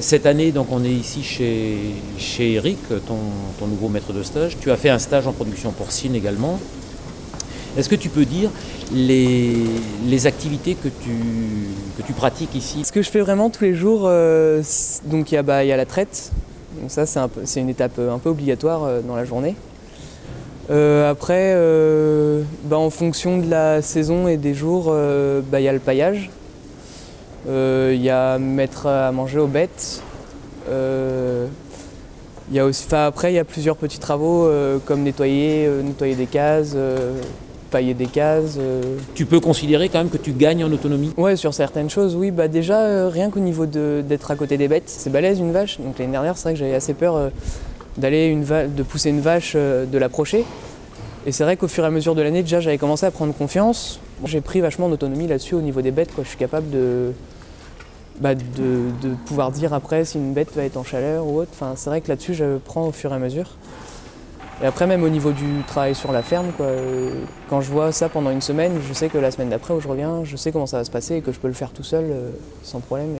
cette année, donc on est ici chez, chez Eric, ton, ton nouveau maître de stage. Tu as fait un stage en production porcine également. Est-ce que tu peux dire les, les activités que tu, que tu pratiques ici? Ce que je fais vraiment tous les jours, euh, donc il y, a, bah, y a la traite. Donc ça, c'est un une étape euh, un peu obligatoire euh, dans la journée. Euh, après, euh, bah, en fonction de la saison et des jours, euh, bah, il y a le paillage. Euh, Il y a mettre à manger aux bêtes. Euh, il y a aussi, après, il y a plusieurs petits travaux euh, comme nettoyer, euh, nettoyer des cases, euh, pailler des cases. euh, Tu peux considérer quand même que tu gagnes en autonomie Ouais, sur certaines choses, oui. Bah déjà, euh, rien qu'au niveau d'être à côté des bêtes, c'est balèze une vache. Donc l'année dernière, c'est vrai que j'avais assez peur euh, d'aller de pousser une vache, euh, de l'approcher. Et c'est vrai qu'au fur et à mesure de l'année, déjà, j'avais commencé à prendre confiance. J'ai pris vachement d'autonomie là-dessus au niveau des bêtes. Quoi. Je suis capable de, bah, de pouvoir dire après si une bête va être en chaleur ou autre. Enfin, c'est vrai que là-dessus, je prends au fur et à mesure. Et après, même au niveau du travail sur la ferme, quoi, euh, quand je vois ça pendant une semaine, je sais que la semaine d'après où je reviens, je sais comment ça va se passer et que je peux le faire tout seul euh, sans problème.